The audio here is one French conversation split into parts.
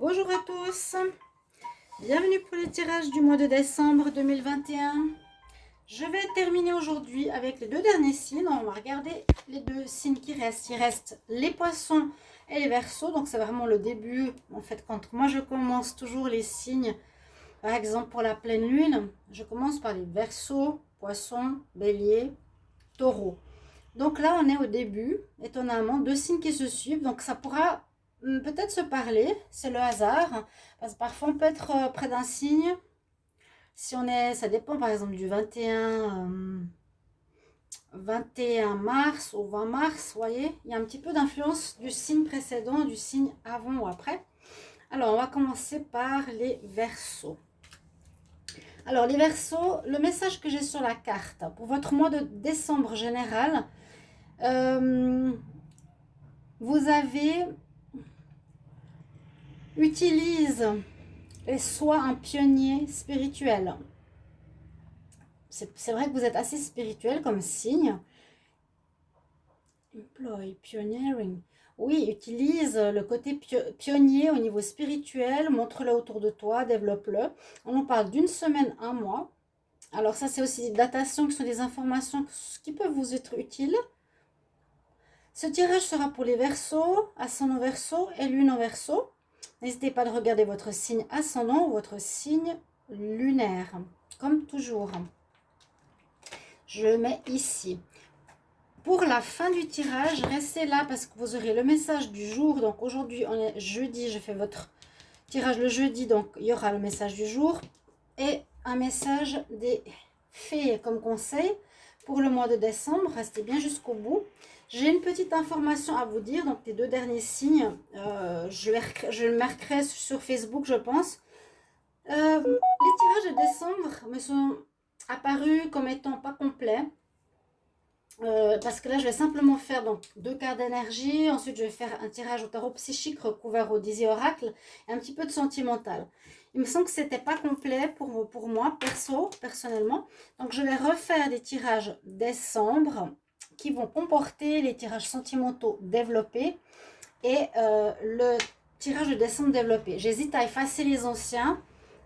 Bonjour à tous, bienvenue pour le tirage du mois de décembre 2021. Je vais terminer aujourd'hui avec les deux derniers signes. On va regarder les deux signes qui restent. Il reste les poissons et les versos. Donc c'est vraiment le début. En fait, quand moi je commence toujours les signes, par exemple pour la pleine lune, je commence par les versos, poissons, bélier, taureau. Donc là, on est au début, étonnamment, deux signes qui se suivent. Donc ça pourra peut-être se parler, c'est le hasard. Parce que parfois, on peut être euh, près d'un signe. Si on est, ça dépend par exemple du 21, 21 hum, mars ou 20 mars, vous voyez. Il y a un petit peu d'influence du signe précédent, du signe avant ou après. Alors, on va commencer par les versos. Alors, les versos, le message que j'ai sur la carte pour votre mois de décembre général, euh, vous avez utilise et soit un pionnier spirituel. C'est vrai que vous êtes assez spirituel comme signe. Employ, pioneering. Oui, utilise le côté pionnier au niveau spirituel, montre-le autour de toi, développe-le. On en parle d'une semaine, un mois. Alors ça, c'est aussi des datations qui sont des informations qui peuvent vous être utiles. Ce tirage sera pour les versos, ascendant verso et lune en verso. N'hésitez pas à regarder votre signe ascendant ou votre signe lunaire, comme toujours. Je mets ici. Pour la fin du tirage, restez là parce que vous aurez le message du jour. Donc aujourd'hui, on est jeudi, je fais votre tirage le jeudi, donc il y aura le message du jour. Et un message des fées comme conseil pour le mois de décembre. Restez bien jusqu'au bout. J'ai une petite information à vous dire, donc les deux derniers signes, euh, je, le marquerai sur Facebook, je pense. Euh, les tirages de décembre me sont apparus comme étant pas complets. Euh, parce que là, je vais simplement faire donc deux cartes d'énergie. Ensuite, je vais faire un tirage au tarot psychique recouvert au Dizzy Oracle et un petit peu de sentimental. Il me semble que c'était pas complet pour, pour moi, perso, personnellement. Donc, je vais refaire des tirages décembre qui vont comporter les tirages sentimentaux développés et euh, le tirage de décembre développé. J'hésite à effacer les anciens,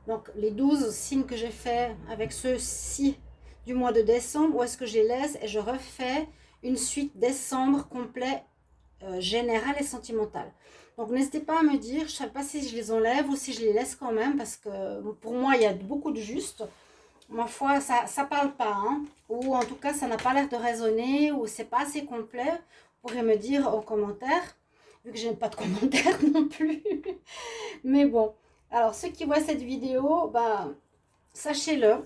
donc les 12 signes que j'ai fait avec ceux-ci du mois de décembre, ou est-ce que je les laisse? Et je refais une suite décembre complet euh, général et sentimental. Donc n'hésitez pas à me dire, je ne sais pas si je les enlève ou si je les laisse quand même, parce que pour moi il y a beaucoup de juste ma foi, ça ne parle pas. Hein. Ou en tout cas, ça n'a pas l'air de résonner ou c'est pas assez complet. Vous pourrez me dire en commentaire, vu que je n'ai pas de commentaires non plus. Mais bon, alors ceux qui voient cette vidéo, bah, sachez-le.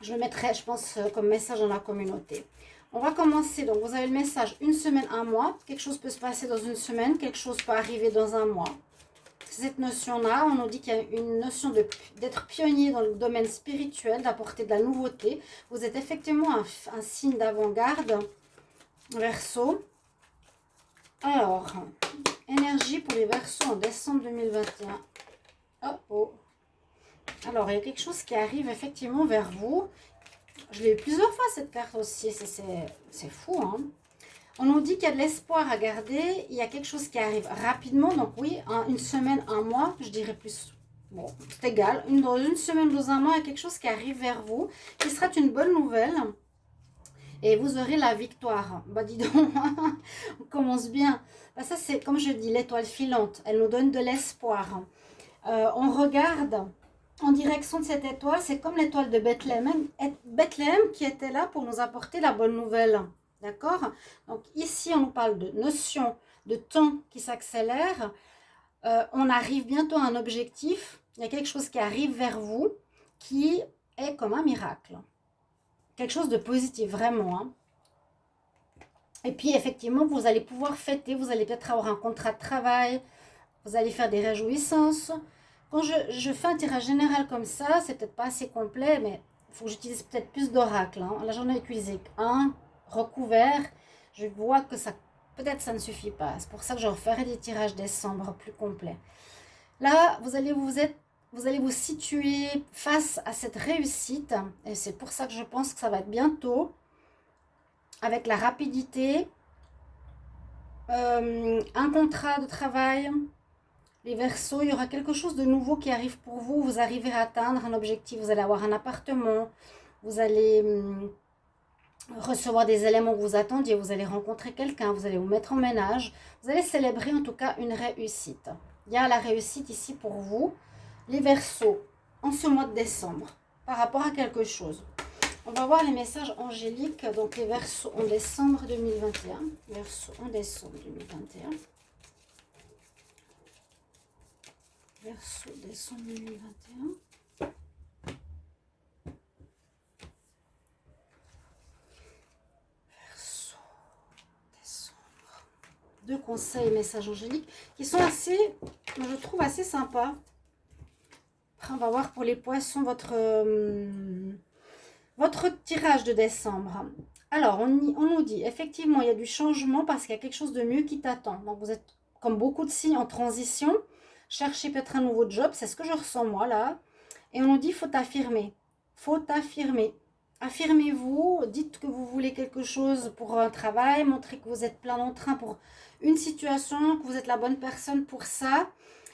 Je le mettrai, je pense, comme message dans la communauté. On va commencer. Donc, vous avez le message une semaine, un mois. Quelque chose peut se passer dans une semaine. Quelque chose peut arriver dans un mois cette notion-là, on nous dit qu'il y a une notion d'être pionnier dans le domaine spirituel, d'apporter de la nouveauté. Vous êtes effectivement un, signe d'avant-garde, verso. Alors, énergie pour les versos en décembre 2021. Oh, oh. Alors, il y a quelque chose qui arrive effectivement vers vous. Je l'ai eu plusieurs fois cette carte aussi, c'est fou, hein on nous dit qu'il y a de l'espoir à garder, il y a quelque chose qui arrive rapidement, donc oui, une semaine, un mois, je dirais plus, bon, c'est égal, une, semaine, dans un mois, il y a quelque chose qui arrive vers vous, qui sera une bonne nouvelle, et vous aurez la victoire. Bah dis donc, on commence bien. Bah, ça c'est, comme je dis, l'étoile filante, elle nous donne de l'espoir. Euh, on regarde en direction de cette étoile, c'est comme l'étoile de Bethléem, Bethléem qui était là pour nous apporter la bonne nouvelle. D'accord? Donc ici, on nous parle de notion de temps qui s'accélère. Euh, on arrive bientôt à un objectif. Il y a quelque chose qui arrive vers vous qui est comme un miracle. Quelque chose de positif, vraiment. Hein. Et puis, effectivement, vous allez pouvoir fêter. Vous allez peut-être avoir un contrat de travail. Vous allez faire des réjouissances. Quand je, fais un tirage général comme ça, c'est peut-être pas assez complet, mais il faut que j'utilise peut-être plus d'oracles. Hein. Là, j'en ai un, recouvert, je vois que ça peut-être ça ne suffit pas. C'est pour ça que je referai des tirages décembre plus complets. Là, vous allez vous, vous allez vous situer face à cette réussite. Et c'est pour ça que je pense que ça va être bientôt. Avec la rapidité. Euh, un contrat de travail. Les versos, il y aura quelque chose de nouveau qui arrive pour vous. Vous arriverez à atteindre un objectif. Vous allez avoir un appartement. Vous allez hum, recevoir des éléments que vous attendiez. Vous allez rencontrer quelqu'un. Vous allez vous mettre en ménage. Vous allez célébrer en tout cas une réussite. Il y a la réussite ici pour vous. Les versos, en ce mois de décembre, par rapport à quelque chose. On va voir les messages angéliques, donc les versos en décembre 2021. Versos en décembre 2021. Verso décembre 2021. Verso décembre. Conseils et messages angéliques qui sont assez, je trouve assez sympas. On va voir pour les poissons votre, euh, votre tirage de décembre. Alors, on, nous dit, effectivement, il y a du changement parce qu'il y a quelque chose de mieux qui t'attend. Donc, vous êtes, comme beaucoup de signes, en transition chercher peut-être un nouveau job, c'est ce que je ressens moi là. Et on nous dit, faut affirmer, faut affirmer. Affirmez-vous, dites que vous voulez quelque chose pour un travail, montrez que vous êtes plein d'entrain pour une situation, que vous êtes la bonne personne pour ça.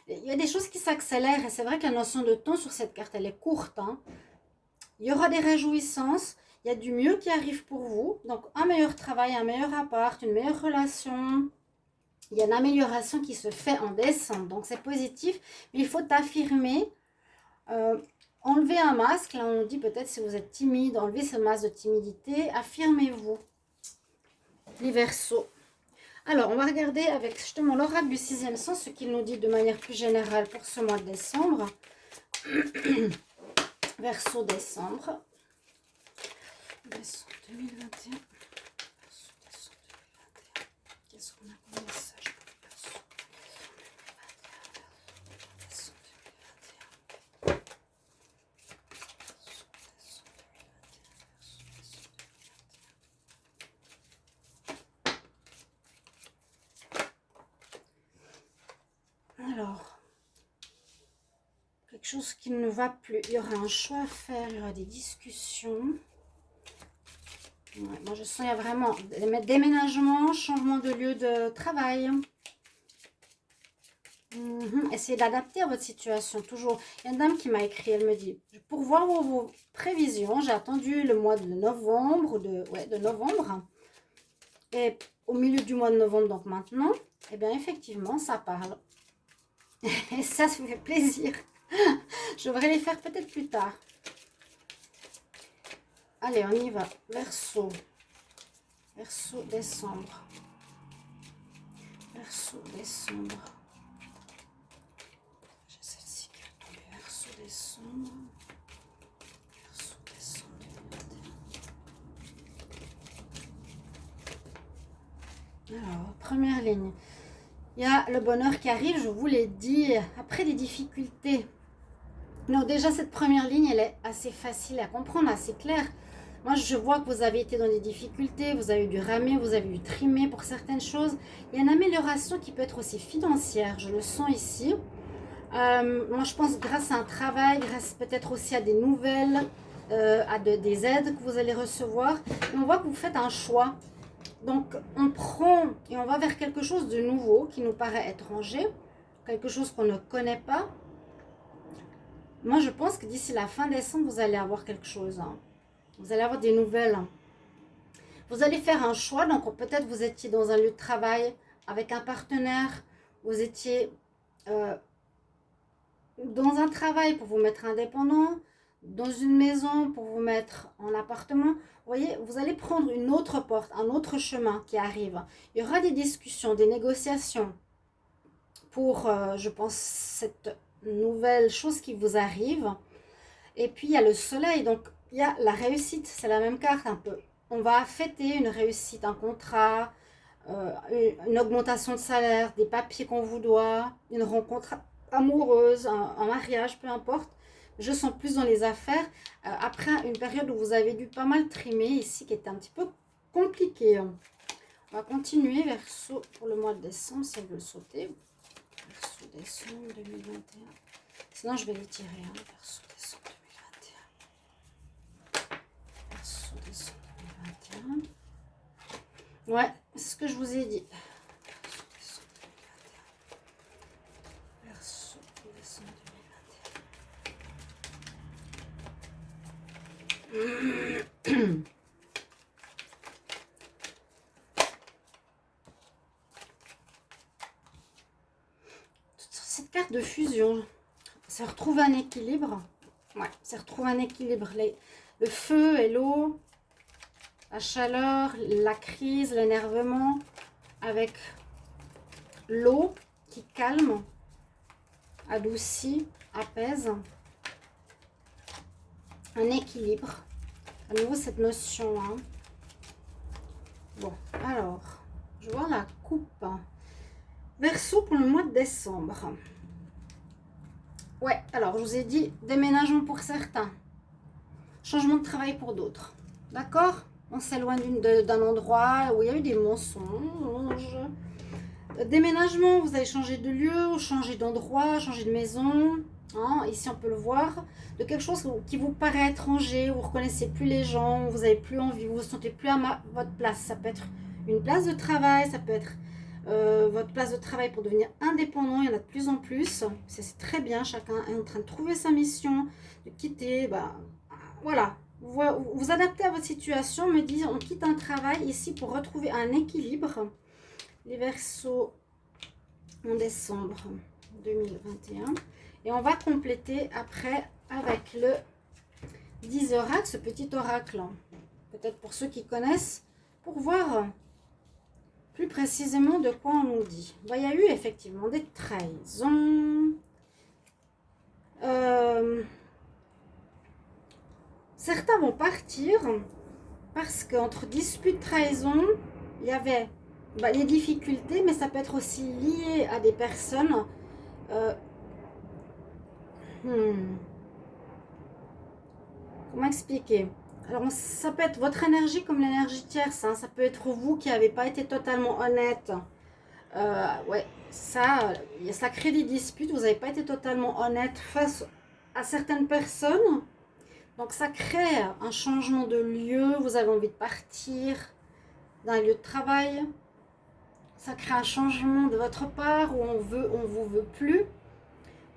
Il y a des choses qui s'accélèrent et c'est vrai que la notion de temps sur cette carte, elle est courte. Hein. Il y aura des réjouissances, il y a du mieux qui arrive pour vous. Donc un meilleur travail, un meilleur appart, une meilleure relation, il y a une amélioration qui se fait en décembre. Donc, c'est positif. Mais il faut affirmer. Euh, enlever un masque. Là, on dit peut-être si vous êtes timide, enlevez ce masque de timidité. Affirmez-vous. Les versos. Alors, on va regarder avec justement l'oracle du sixième sens, ce qu'il nous dit de manière plus générale pour ce mois de décembre. Verso décembre. Verso 2021. Verso décembre 2021. Qu'est-ce qu'on a comme Alors, chose qui ne va plus. Il y aura un choix à faire, il y aura des discussions. moi, je sens qu'il y a vraiment déménagement, changement de lieu de travail. Mhm. Essayez d'adapter à votre situation, toujours. Il y a une dame qui m'a écrit, elle me dit, pour voir vos, prévisions, j'ai attendu le mois de novembre, de, novembre. Et au milieu du mois de novembre, donc maintenant, eh bien, effectivement, ça parle. Et ça, ça fait plaisir. Je devrais les faire peut-être plus tard. Allez, on y va. Verso. Verso, décembre. Verso, décembre. J'ai celle-ci qui. Verso, décembre. Verso, décembre Alors, première ligne. Il y a le bonheur qui arrive, je vous l'ai dit, après des difficultés. Donc déjà, cette première ligne, elle est assez facile à comprendre, assez claire. Moi, je vois que vous avez été dans des difficultés, vous avez dû ramer, vous avez dû trimer pour certaines choses. Il y a une amélioration qui peut être aussi financière, je le sens ici. Euh, moi, je pense grâce à un travail, grâce peut-être aussi à des nouvelles, euh, à des aides que vous allez recevoir. on voit que vous faites un choix. Donc, on prend et on va vers quelque chose de nouveau qui nous paraît étranger, quelque chose qu'on ne connaît pas. Moi, je pense que d'ici la fin décembre, vous allez avoir quelque chose. Hein. Vous allez avoir des nouvelles. Vous allez faire un choix. Donc, peut-être vous étiez dans un lieu de travail avec un partenaire. Vous étiez euh, dans un travail pour vous mettre indépendant dans une maison pour vous mettre en appartement, vous voyez, vous allez prendre une autre porte, un autre chemin qui arrive. Il y aura des discussions, des négociations pour, euh, je pense, cette nouvelle chose qui vous arrive. Et puis, il y a le soleil, donc il y a la réussite, c'est la même carte un peu. On va fêter une réussite, un contrat, euh, une augmentation de salaire, des papiers qu'on vous doit, une rencontre amoureuse, un mariage, peu importe je sens plus dans les affaires. Euh, après une période où vous avez dû pas mal trimer ici, qui était un petit peu compliqué. On va continuer verso pour le mois de décembre, si elle veut sauter. Décembre 2021. Sinon, je vais les tirer. Hein. Verso décembre 2021. Verso décembre 2021. Ouais, c'est ce que je vous ai dit. Verso décembre 2021. Cette de fusion, ça retrouve un équilibre. Ouais, ça retrouve un équilibre. le feu et l'eau, la chaleur, la crise, l'énervement, avec l'eau qui calme, adoucit, apaise. Un équilibre. À nouveau, cette notion. Hein. Bon, alors, je vois la coupe. Verso pour le mois de décembre. Ouais, alors je vous ai dit déménagement pour certains. Changement de travail pour d'autres. D'accord? On s'éloigne d'un endroit où il y a eu des mensonges. Déménagement, vous allez changer de lieu, changer d'endroit, changer de maison. Hein, ici, on peut le voir. De quelque chose qui vous paraît étranger, vous ne reconnaissez plus les gens, vous n'avez plus envie, vous ne vous sentez plus à votre place. Ça peut être une place de travail, ça peut être euh, votre place de travail pour devenir indépendant. Il y en a de plus en plus. C'est très bien. Chacun est en train de trouver sa mission, de quitter. Bah, voilà. Vous, vous adaptez à votre situation. Me dit on quitte un travail ici pour retrouver un équilibre. Les versos en décembre 2021. Et on va compléter après avec le 10 oracle, ce petit oracle. Peut-être pour ceux qui connaissent, pour voir plus précisément de quoi on nous dit. il y a eu effectivement des trahisons. Euh, certains vont partir parce qu'entre dispute, trahison, il y avait bah, les difficultés, mais ça peut être aussi lié à des personnes. Euh, hmm. Comment expliquer? Alors, ça peut être votre énergie comme l'énergie tierce. Hein. Ça peut être vous qui n'avez pas été totalement honnête. Euh, ouais, ça, ça crée des disputes. Vous n'avez pas été totalement honnête face à certaines personnes. Donc, ça crée un changement de lieu. Vous avez envie de partir d'un lieu de travail. Ça crée un changement de votre part où on veut, on vous veut plus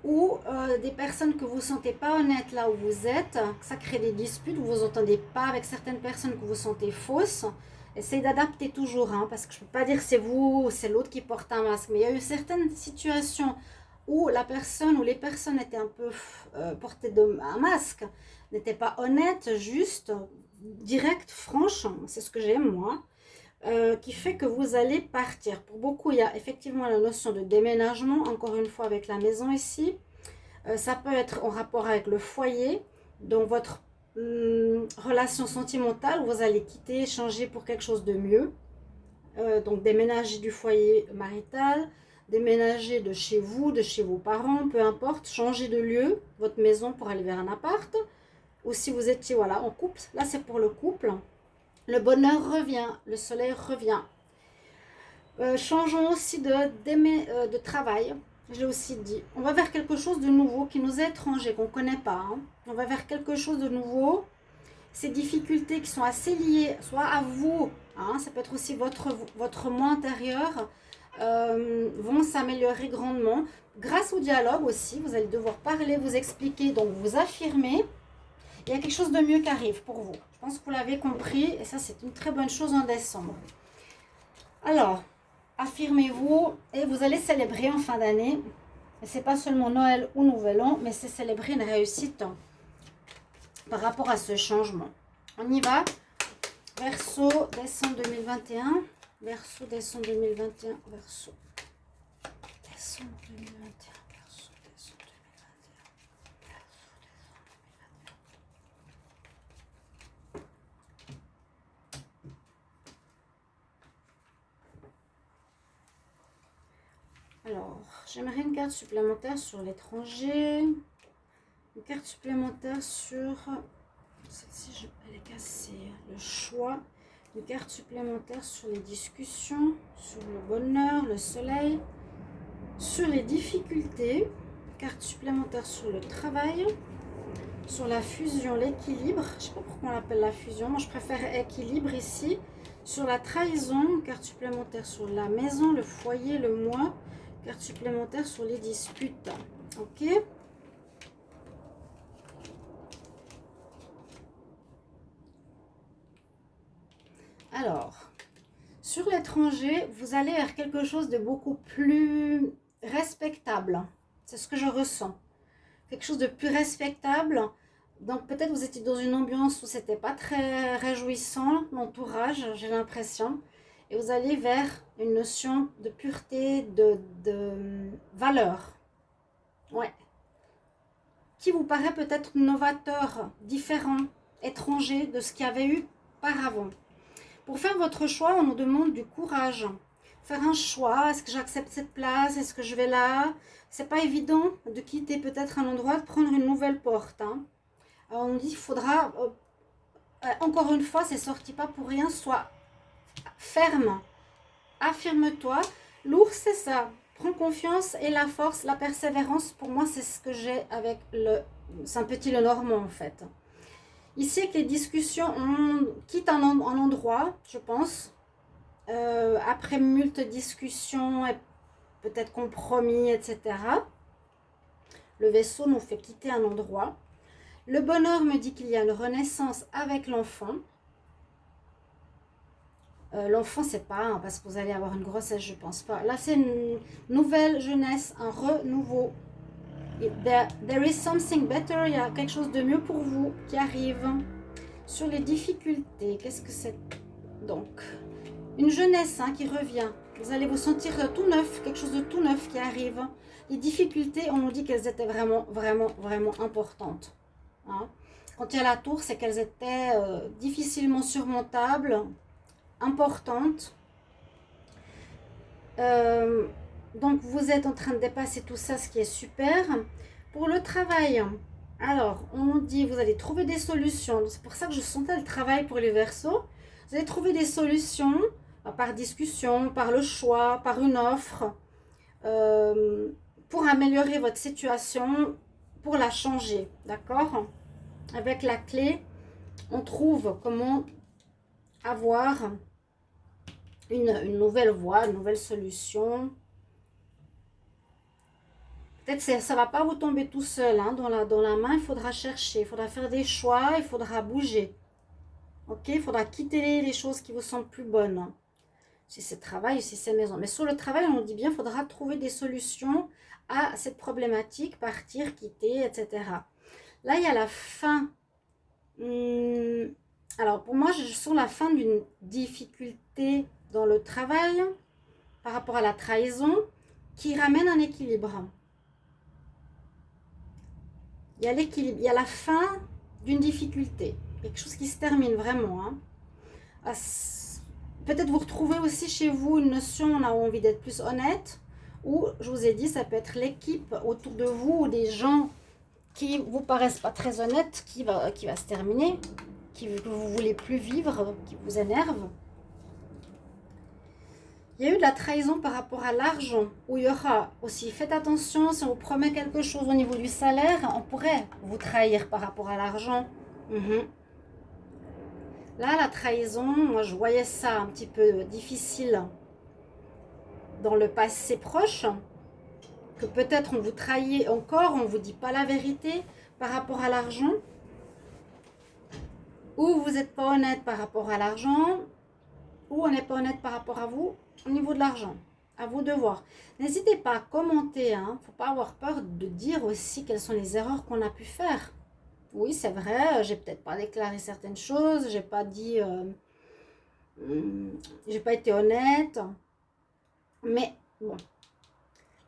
ou euh, des personnes que vous ne sentez pas honnêtes là où vous êtes, ça crée des disputes, vous vous entendez pas avec certaines personnes que vous sentez fausses. Essayez d'adapter toujours, hein, parce que je ne peux pas dire c'est vous ou c'est l'autre qui porte un masque. Mais il y a eu certaines situations où la personne ou les personnes étaient un peu euh, portées de, un masque, n'étaient pas honnêtes, juste, directes, franches. C'est ce que j'aime moi. Euh, qui fait que vous allez partir. Pour beaucoup, il y a effectivement la notion de déménagement, encore une fois avec la maison ici. Euh, ça peut être en rapport avec le foyer, donc votre hum, relation sentimentale, vous allez quitter, changer pour quelque chose de mieux. Euh, donc déménager du foyer marital, déménager de chez vous, de chez vos parents, peu importe, changer de lieu, votre maison pour aller vers un appart. Ou si vous étiez voilà, en couple, là c'est pour le couple. Le bonheur revient, le soleil revient. Euh, changeons aussi de, euh, de travail. Je l'ai aussi dit. On va vers quelque chose de nouveau qui nous est étranger, qu'on ne connaît pas. Hein. On va vers quelque chose de nouveau. Ces difficultés qui sont assez liées, soit à vous, hein, ça peut être aussi votre, votre moi intérieur, euh, vont s'améliorer grandement. Grâce au dialogue aussi, vous allez devoir parler, vous expliquer, donc vous affirmer. Il y a quelque chose de mieux qui arrive pour vous. Je pense que vous l'avez compris et ça, c'est une très bonne chose en décembre. Alors, affirmez-vous et vous allez célébrer en fin d'année. Et c'est pas seulement Noël ou Nouvel An, mais c'est célébrer une réussite par rapport à ce changement. On y va. Verso, décembre 2021. Verso, décembre 2021. Verso, décembre 2021. Alors, j'aimerais une carte supplémentaire sur l'étranger. Une carte supplémentaire sur... Celle-ci, elle est cassée. Le choix. Une carte supplémentaire sur les discussions, sur le bonheur, le soleil, sur les difficultés. Carte supplémentaire sur le travail, sur la fusion, l'équilibre. Je ne sais pas pourquoi on l'appelle la fusion. Moi, je préfère équilibre ici. Sur la trahison, carte supplémentaire sur la maison, le foyer, le moi, Carte supplémentaire sur les disputes. Ok Alors, sur l'étranger, vous allez vers quelque chose de beaucoup plus respectable. C'est ce que je ressens. Quelque chose de plus respectable. Donc peut-être vous étiez dans une ambiance où c'était pas très réjouissant, l'entourage, j'ai l'impression. Et vous allez vers une notion de pureté, de, de valeur. Ouais. Qui vous paraît peut-être novateur, différent, étranger de ce qu'il y avait eu par avant. Pour faire votre choix, on nous demande du courage. Faire un choix, est-ce que j'accepte cette place, est-ce que je vais là? C'est pas évident de quitter peut-être un endroit, de prendre une nouvelle porte. Hein. on nous dit qu'il faudra, euh, euh, encore une fois, c'est sorti pas pour rien, soit ferme, affirme-toi. L'ours, c'est ça, prends confiance et la force, la persévérance, pour moi, c'est ce que j'ai avec le... C'est un petit le normand, en fait. Ici, que les discussions on quittent un, endroit, je pense. Euh, après multe discussions et peut-être compromis, etc. Le vaisseau nous fait quitter un endroit. Le bonheur me dit qu'il y a une renaissance avec l'enfant. Euh, l'enfant, c'est pas parce que vous allez avoir une grossesse, je pense pas. Là, c'est une nouvelle jeunesse, un renouveau. There, is something better, il y a quelque chose de mieux pour vous qui arrive. Sur les difficultés, qu'est-ce que c'est? Donc, une jeunesse hein, qui revient. Vous allez vous sentir tout neuf, quelque chose de tout neuf qui arrive. Les difficultés, on nous dit qu'elles étaient vraiment, vraiment, vraiment importantes. Hein. Quand il y a la tour, c'est qu'elles étaient euh, difficilement surmontables, importante. Euh, donc, vous êtes en train de dépasser tout ça, ce qui est super. Pour le travail, alors, on dit, vous allez trouver des solutions. C'est pour ça que je sentais le travail pour les versos. Vous allez trouver des solutions euh, par discussion, par le choix, par une offre, euh, pour améliorer votre situation, pour la changer, d'accord? Avec la clé, on trouve comment avoir une, nouvelle voie, une nouvelle solution. Peut-être que ça ne va pas vous tomber tout seul. Hein. Dans, la, dans la main, il faudra chercher, il faudra faire des choix, il faudra bouger. Ok Il faudra quitter les choses qui vous semblent plus bonnes. Si c'est travail, si c'est maison. Mais sur le travail, on dit bien, il faudra trouver des solutions à cette problématique, partir, quitter, etc. Là, il y a la fin. Hmm, alors, pour moi, je sens la fin d'une difficulté dans le travail par rapport à la trahison qui ramène un équilibre. Il y a l'équilibre, il y a la fin d'une difficulté, quelque chose qui se termine vraiment. Hein. Ah, peut-être vous retrouvez aussi chez vous une notion, on a envie d'être plus honnête, ou je vous ai dit, ça peut être l'équipe autour de vous ou des gens qui vous paraissent pas très honnêtes, qui va, qui va se terminer, que vous voulez plus vivre, qui vous énerve. Il y a eu de la trahison par rapport à l'argent, où il y aura aussi, faites attention, si on vous promet quelque chose au niveau du salaire, on pourrait vous trahir par rapport à l'argent. Mhm. Là, la trahison, moi je voyais ça un petit peu difficile dans le passé proche, que peut-être on vous trahit encore, on ne vous dit pas la vérité par rapport à l'argent, ou vous n'êtes pas honnête par rapport à l'argent, ou on n'est pas honnête par rapport à vous, au niveau de l'argent. À vous de voir. N'hésitez pas à commenter. Hein. faut pas avoir peur de dire aussi quelles sont les erreurs qu'on a pu faire. Oui, c'est vrai, j'ai peut-être pas déclaré certaines choses, j'ai pas dit, euh, hmm, j'ai pas été honnête. Mais bon,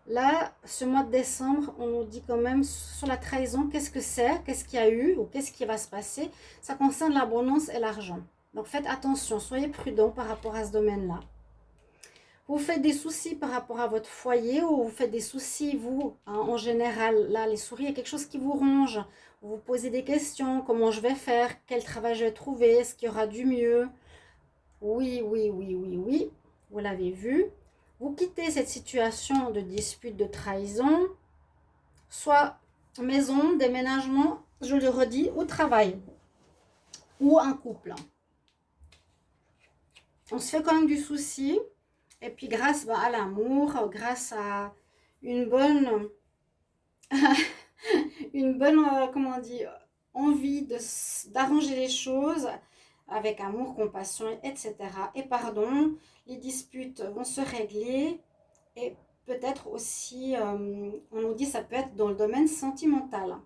là, ce mois de décembre, on nous dit quand même sur la trahison, qu'est-ce que c'est, qu'est-ce qu'il y a eu ou qu'est-ce qui va se passer. Ça concerne l'abondance et l'argent. Donc faites attention, soyez prudent par rapport à ce domaine-là. Vous faites des soucis par rapport à votre foyer ou vous faites des soucis, vous, hein, en général. Là, les souris, il y a quelque chose qui vous ronge. Vous vous posez des questions. Comment je vais faire? Quel travail je vais trouver? Est-ce qu'il y aura du mieux? Oui, oui, oui, oui, oui. Vous l'avez vu. Vous quittez cette situation de dispute, de trahison. Soit maison, déménagement, je le redis, ou travail. Ou un couple. On se fait quand même du souci. Et puis grâce bah, à l'amour, grâce à une bonne une bonne, euh, comment on envie d'arranger les choses avec amour, compassion, etc. Et pardon, les disputes vont se régler et peut-être aussi, euh, on nous dit, ça peut être dans le domaine sentimental.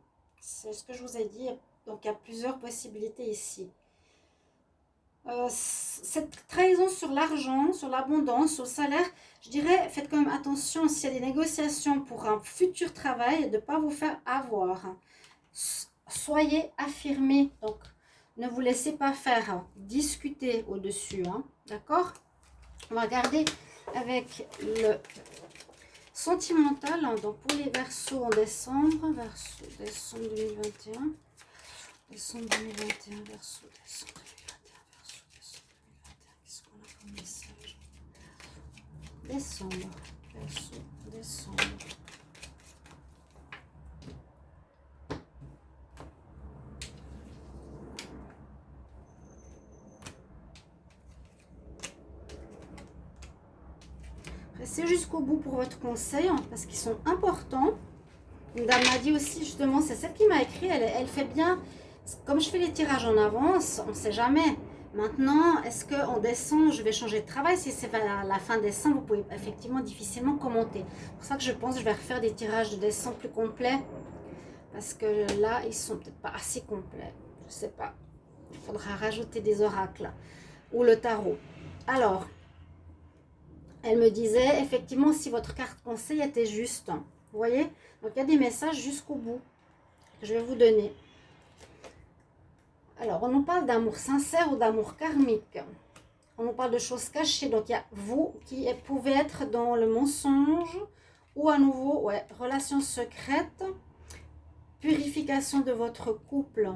C'est ce que je vous ai dit. Donc, il y a plusieurs possibilités ici. Euh, cette trahison sur l'argent, sur l'abondance, sur le salaire, je dirais, faites quand même attention s'il y a des négociations pour un futur travail, de ne pas vous faire avoir. Soyez affirmés, donc ne vous laissez pas faire discuter au-dessus, hein, d'accord? On va regarder avec le sentimental, donc pour les versos en décembre, verso décembre 2021, décembre 2021, verso décembre 2021, verso décembre 2021, qu'est-ce qu'on a comme message Décembre, verso décembre. Restez jusqu'au bout pour votre conseil, hein, parce qu'ils sont importants. Une dame m'a dit aussi, justement, c'est celle qui m'a écrit, elle, fait bien, comme je fais les tirages en avance, on ne sait jamais. Maintenant, est-ce qu'en décembre, je vais changer de travail? Si c'est à la fin décembre, vous pouvez effectivement difficilement commenter. C'est pour ça que je pense que je vais refaire des tirages de décembre plus complets. Parce que là, ils sont peut-être pas assez complets. Je ne sais pas. Il faudra rajouter des oracles. Ou le tarot. Alors, elle me disait effectivement si votre carte conseil était juste. Vous voyez? Donc il y a des messages jusqu'au bout que je vais vous donner. Alors, on nous parle d'amour sincère ou d'amour karmique. On nous parle de choses cachées. Donc, il y a vous qui pouvez être dans le mensonge ou à nouveau, ouais, relation secrète, purification de votre couple.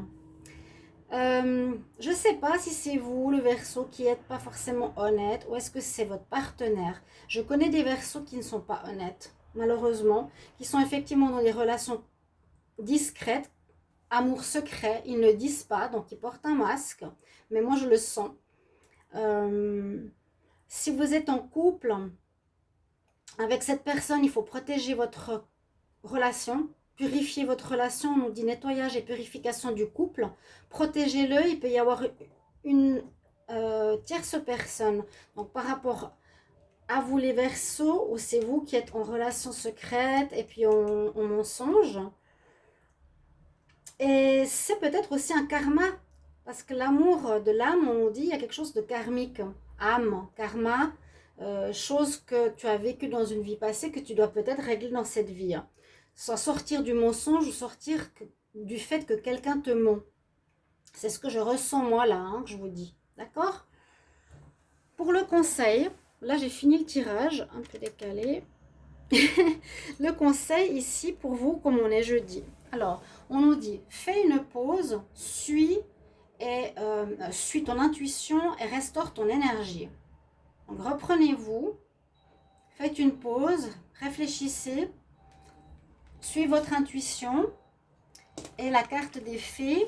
Euh, je ne sais pas si c'est vous, le verso, qui n'êtes pas forcément honnête ou est-ce que c'est votre partenaire. Je connais des versos qui ne sont pas honnêtes, malheureusement, qui sont effectivement dans des relations discrètes, amour secret, ils ne disent pas, donc ils portent un masque, mais moi je le sens. Euh, si vous êtes en couple avec cette personne, il faut protéger votre relation, Purifiez votre relation, on nous dit nettoyage et purification du couple. Protégez-le, il peut y avoir une euh, tierce personne. Donc par rapport à vous les versos, ou c'est vous qui êtes en relation secrète et puis en, mensonge. Et c'est peut-être aussi un karma, parce que l'amour de l'âme, on dit, il y a quelque chose de karmique. Âme, karma, euh, chose que tu as vécu dans une vie passée, que tu dois peut-être régler dans cette vie soit sortir du mensonge ou sortir du fait que quelqu'un te ment. C'est ce que je ressens moi là, hein, que je vous dis. D'accord? Pour le conseil, là j'ai fini le tirage, un peu décalé. le conseil ici pour vous, comme on est jeudi. Alors, on nous dit, fais une pause, suis, et, euh, suis ton intuition et restaure ton énergie. Donc reprenez-vous, faites une pause, réfléchissez, Suivez votre intuition. Et la carte des fées.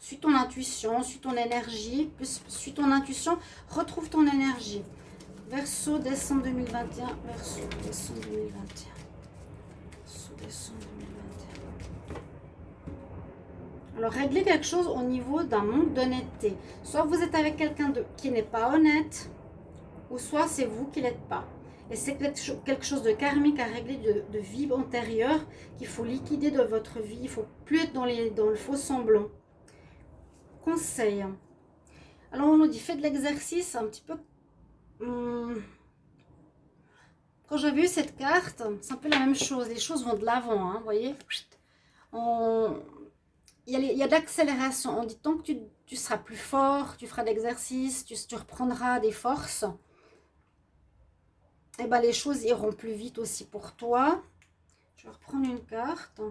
Suis ton intuition, suis ton énergie, suis ton intuition, retrouve ton énergie. Verseau, décembre 2021. Verseau, décembre 2021. Verseau, décembre 2021. Alors, réglez quelque chose au niveau d'un manque d'honnêteté. Soit vous êtes avec quelqu'un qui n'est pas honnête, ou soit c'est vous qui l'êtes pas. Et c'est quelque chose de karmique à régler de, vie antérieure qu'il faut liquider de votre vie. Il ne faut plus être dans, le faux semblant. Conseil. Alors on nous dit, faites de l'exercice un petit peu... Hum, quand j'ai vu cette carte, c'est un peu la même chose. Les choses vont de l'avant, hein, vous voyez Il y a, de l'accélération. On dit tant que tu, seras plus fort, tu feras de l'exercice, tu, tu reprendras des forces et eh ben, les choses iront plus vite aussi pour toi. Je vais reprendre une carte.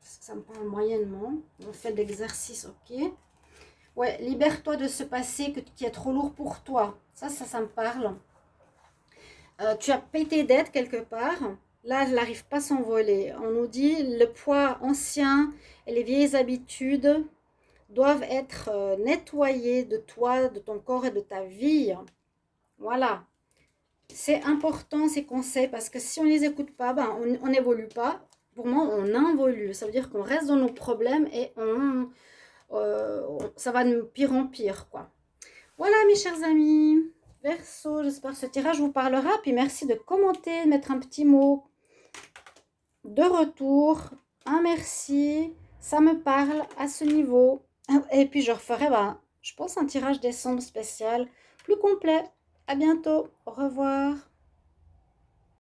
Ça me parle moyennement. On fait de l'exercice, ok. Ouais, libère-toi de ce passé qui est trop lourd pour toi. Ça, ça, ça me parle. Euh, tu as tes dettes quelque part. Là, elle n'arrive pas à s'envoler. On nous dit le poids ancien et les vieilles habitudes doivent être euh, nettoyés de toi, de ton corps et de ta vie. Voilà. C'est important ces conseils parce que si on ne les écoute pas, ben, on n'évolue pas. Pour moi, on involue. Ça veut dire qu'on reste dans nos problèmes et on, euh, ça va de pire en pire. quoi. Voilà mes chers amis. Verso, j'espère que ce tirage vous parlera. Puis merci de commenter, de mettre un petit mot de retour. Un merci. Ça me parle à ce niveau. Et puis je referai, ben, je pense, un tirage décembre spécial plus complet. À bientôt. Au revoir.